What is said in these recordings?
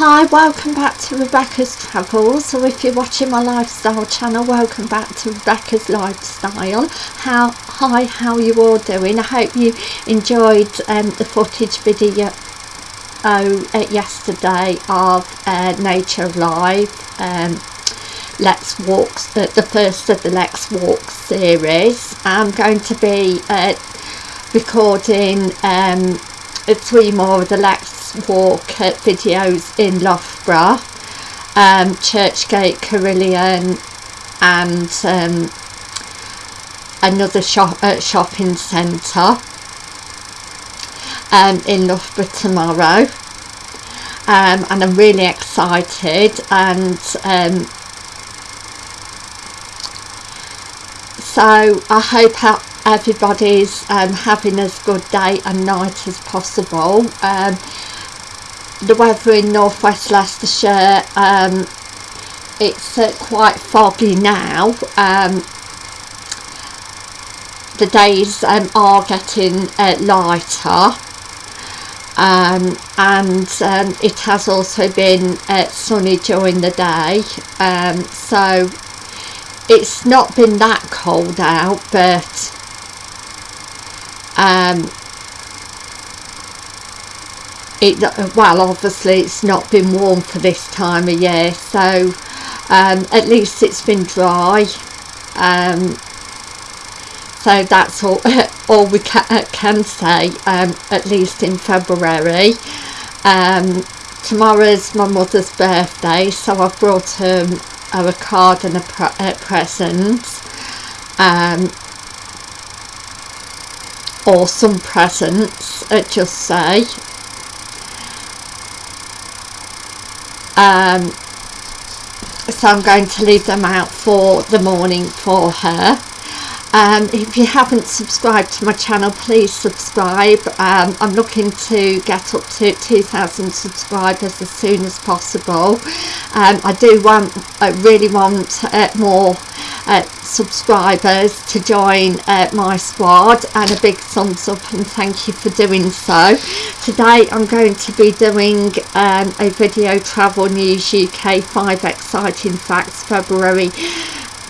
Hi, welcome back to Rebecca's Travels. So if you're watching my lifestyle channel, welcome back to Rebecca's Lifestyle. How hi, how you all doing? I hope you enjoyed um, the footage video oh, uh, yesterday of uh, Nature Live. Um, Let's Walk, uh, the first of the Let's Walk series. I'm going to be uh, recording um, three more of the Let's walk at videos in Loughborough, um, Churchgate, Carillon and um, another shop, uh, shopping centre um, in Loughborough tomorrow. Um, and I'm really excited and um, so I hope everybody's um, having as good day and night as possible. Um, the weather in northwest Leicestershire um, it's uh, quite foggy now um, the days um, are getting uh, lighter um, and um, it has also been uh, sunny during the day um, so it's not been that cold out but um, it well obviously it's not been warm for this time of year so um, at least it's been dry. Um, so that's all all we ca can say um, at least in February. Um, tomorrow's my mother's birthday so I've brought her, her a card and a, pre a present. Um, or some presents uh, just say um, so I'm going to leave them out for the morning for her. Um, if you haven't subscribed to my channel please subscribe. Um, I'm looking to get up to 2,000 subscribers as soon as possible. Um, I do want I really want uh, more uh, subscribers to join uh, my squad and a big thumbs up and thank you for doing so. Today I'm going to be doing um, a video travel news UK 5 exciting facts February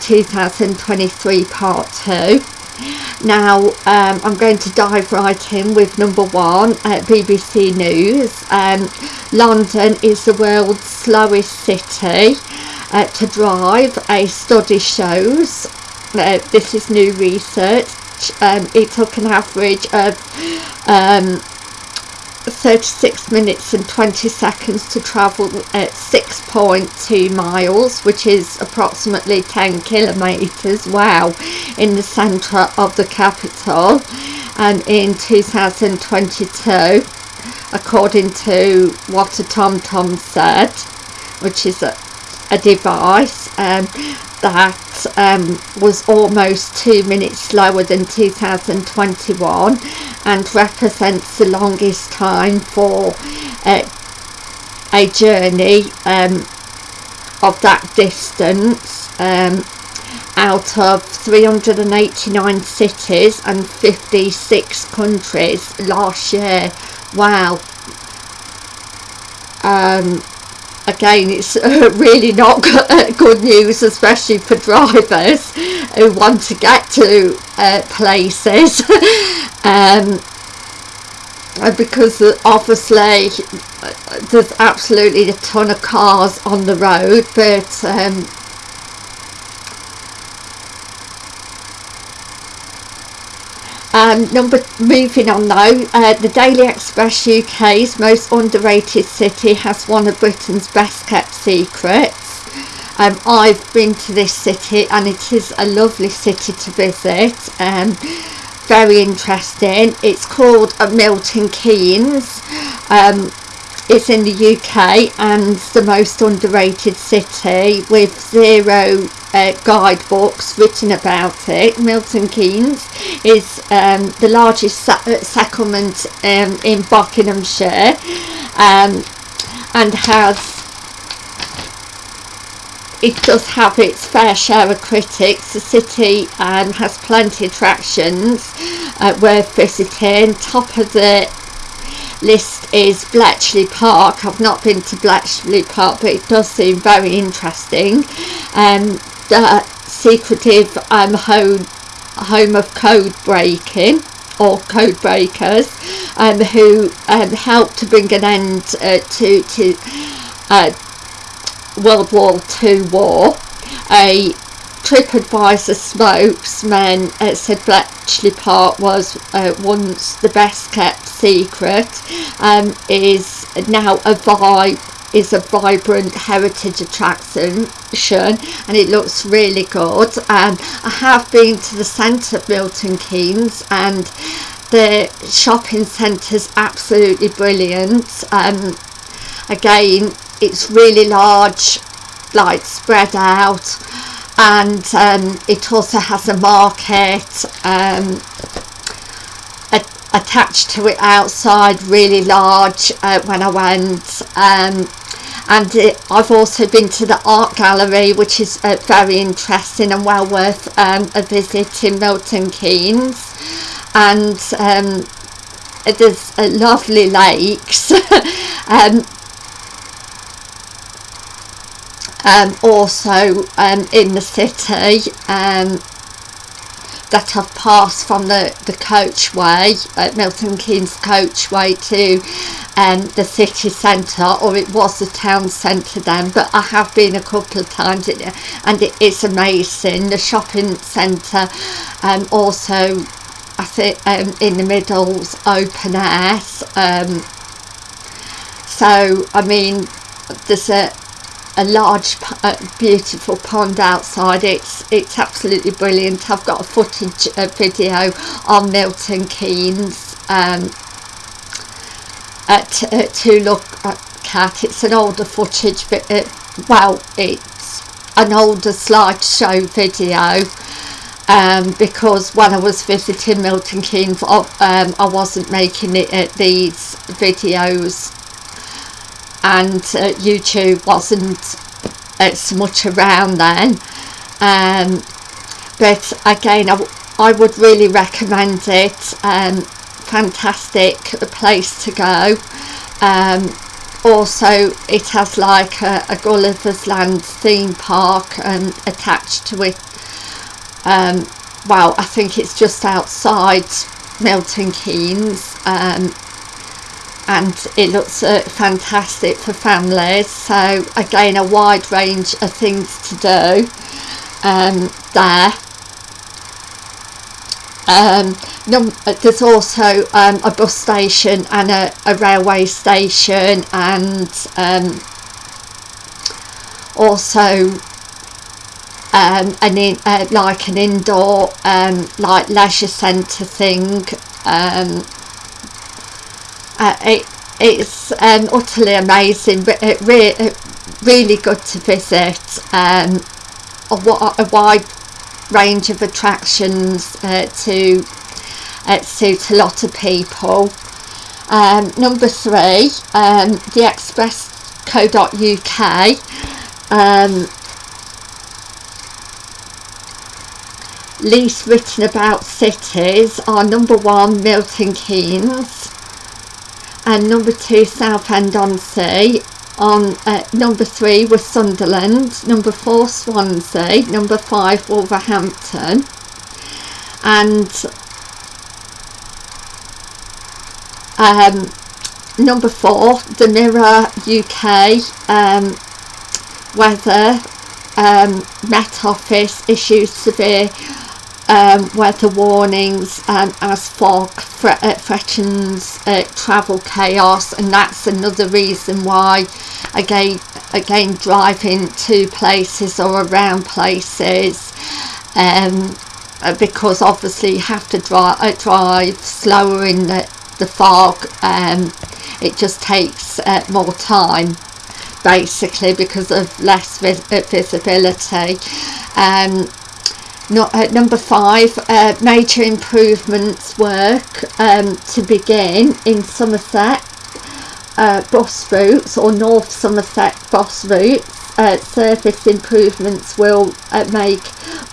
2023 part 2 now um, I'm going to dive right in with number one uh, BBC News. Um, London is the world's slowest city uh, to drive a study shows. Uh, this is new research. Um, it took an average of um, 36 minutes and 20 seconds to travel at 6.2 miles which is approximately 10 kilometers. Wow. In the center of the capital. And in 2022 according to what a TomTom said which is a, a device um, that um, was almost two minutes slower than 2021 and represents the longest time for uh, a journey um, of that distance um, out of 389 cities and 56 countries last year. Wow. Um, again it's uh, really not good news especially for drivers who want to get to uh, places. Um, because obviously there's absolutely a ton of cars on the road but um, Um, number moving on though, uh, the Daily Express UK's most underrated city has one of Britain's best kept secrets. Um, I've been to this city and it is a lovely city to visit. Um, very interesting. It's called uh, Milton Keynes. Um, it's in the UK and the most underrated city with zero uh, guidebooks written about it. Milton Keynes is um, the largest se uh, settlement um, in Buckinghamshire um, and has it does have its fair share of critics. The city um, has plenty of attractions uh, worth visiting. Top of the list is Bletchley Park. I've not been to Bletchley Park, but it does seem very interesting. Um, the secretive um, home, home of code breaking or code breakers um, who um, helped to bring an end uh, to, to uh, World War II war. A TripAdvisor spokesman uh, said Bletchley Park was uh, once the best kept secret, um, is now a vibe is a vibrant heritage attraction and it looks really good. Um, I have been to the centre of Milton Keynes and the shopping centre is absolutely brilliant. Um, again it's really large like spread out and um, it also has a market um, attached to it outside really large uh, when I went um, and it, I've also been to the art gallery which is uh, very interesting and well worth um, a visit in Milton Keynes. And um, there's uh, lovely lakes um, um, also um, in the city that have passed from the, the coachway at Milton Keynes coachway to um, the city centre or it was the town centre then but I have been a couple of times and it is amazing. The shopping centre um, also I think um, in the middle's open air um, so I mean there's a a large uh, beautiful pond outside. It's it's absolutely brilliant. I've got a footage uh, video on Milton Keynes um, at, uh, to look at it's an older footage but it, well it's an older slideshow video um, because when I was visiting Milton Keynes um, I wasn't making it at these videos and uh, YouTube wasn't as much around then. Um, but again I, I would really recommend it. Um, fantastic place to go. Um, also it has like a, a, Gulliver's Land theme park um, attached to it. Um, well I think it's just outside Milton Keynes um, and it looks uh, fantastic for families. So again a wide range of things to do um, there. Um, there's also um, a bus station and a, a railway station and um, also um, an in, uh, like an indoor um, like leisure centre thing uh, it, it's um, utterly amazing it re really good to visit um, a, a, wide range of attractions uh, to uh, suit a lot of people. Um, number three um, the express.co.uk um, least written about cities are number one Milton Keynes number two Southend-on-Sea on uh, number three was Sunderland number four Swansea. Number five Wolverhampton. And um, number four the Mirror UK um, weather um, Met Office issues severe um, weather warnings um, as fog uh, threatens uh, travel chaos and that's another reason why again again driving to places or around places um, uh, because obviously you have to drive, uh, drive slower in the, the fog um, it just takes uh, more time basically because of less vis visibility. Um, not, uh, number five, uh, major improvements work um, to begin in Somerset uh, bus routes or North Somerset bus routes. Uh, service improvements will uh, make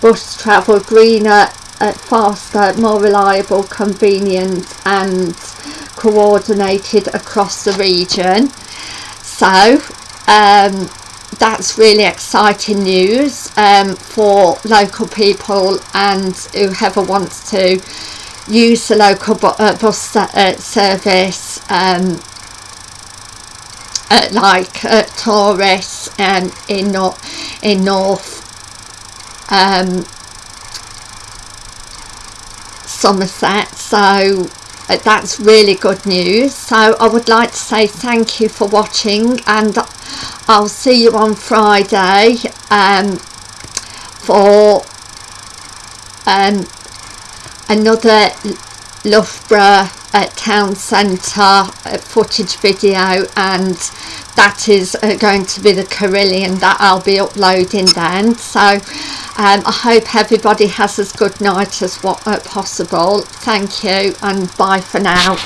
bus travel greener, uh, faster, more reliable, convenient and coordinated across the region so um, that's really exciting news um, for local people and whoever wants to use the local bu uh, bus uh, service um, uh, like uh, tourists um, in, no in North um, Somerset. So uh, that's really good news. So I would like to say thank you for watching and I'll see you on Friday um, for um, another Loughborough uh, town centre uh, footage video and that is uh, going to be the Carillon that I'll be uploading then. So um, I hope everybody has as good night as what uh, possible. Thank you and bye for now